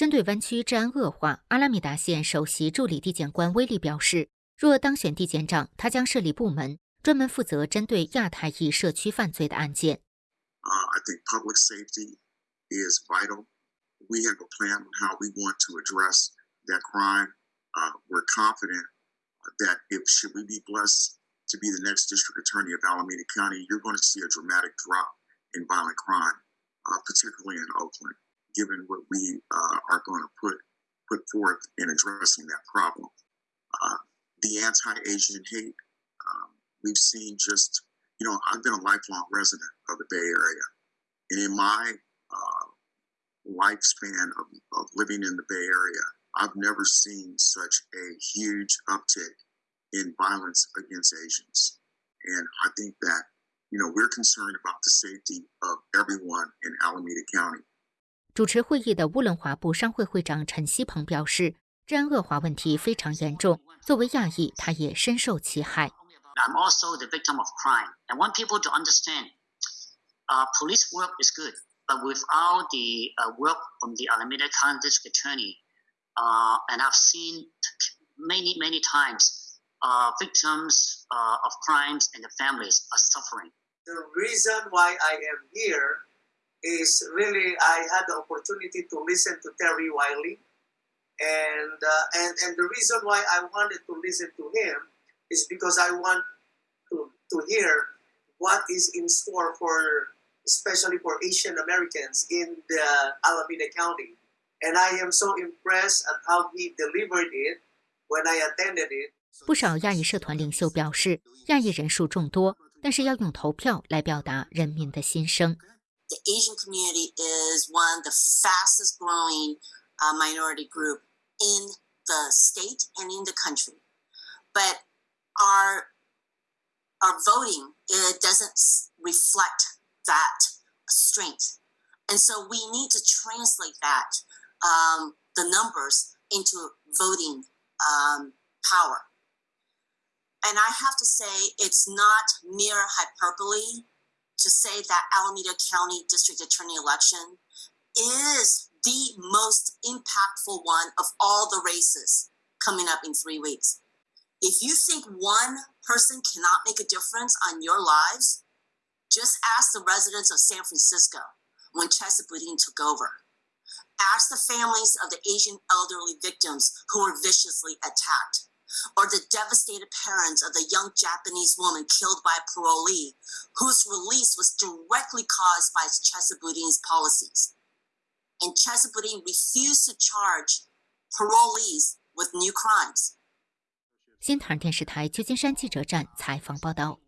针对湾区治安恶化，阿拉米达县首席助理地检官威利表示，若当选地检长，他将设立部门，专门负责针对亚太裔社区犯罪的案件。Uh, I think public safety is vital. We have a plan on how we want to address that crime. Uh, we're confident that if should we be blessed to be the next district attorney of Alameda County, you're going to see a dramatic drop in violent crime, uh, particularly in Oakland. given what we uh, are going to put put forth in addressing that problem. Uh, the anti-Asian hate um, we've seen just you know I've been a lifelong resident of the Bay Area, and in my uh, lifespan of, of living in the Bay Area, I've never seen such a huge uptick in violence against Asians, and I think that you know we're concerned about the safety of everyone in Alameda County 主持会议的乌伦华部商会会长陈希鹏表示，治安恶化问题非常严重。作为亚裔，他也深受其害。I'm also the victim of crime. I want people to understand, uh, police work is good, but without the uh, work from the Alameda County District Attorney, uh, and I've seen many, many times, uh, victims uh, of crimes and the families are suffering. The reason why I am here is really I had the opportunity to listen to Terry Wiley, and uh, and and the reason why I wanted to listen to him is because I want to to hear what is in store for especially for Asian Americans in the Alameda County, and I am so impressed at how he delivered it when I attended it. 不少亚裔社团领袖表示，亚裔人数众多，但是要用投票来表达人民的心声。 The Asian community is one of the fastest growing uh, minority group in the state and in the country. But our our voting it doesn't reflect that strength, and so we need to translate that um, the numbers into voting um, power. And I have to say, it's not mere hyperbole to say that Alameda County District Attorney election is the most impactful one of all the races coming up in three weeks. If you think one person cannot make a difference on your lives, just ask the residents of San Francisco when Chesa Boudin took over. Ask the families of the Asian elderly victims who were viciously attacked or the devastated parents of the young Japanese woman killed by a parolee, whose release was directly caused by Chesa Boudin's policies. And Chesa Boudin refused to charge parolees with new crimes. 新唐人电视台旧金山记者站采访报道。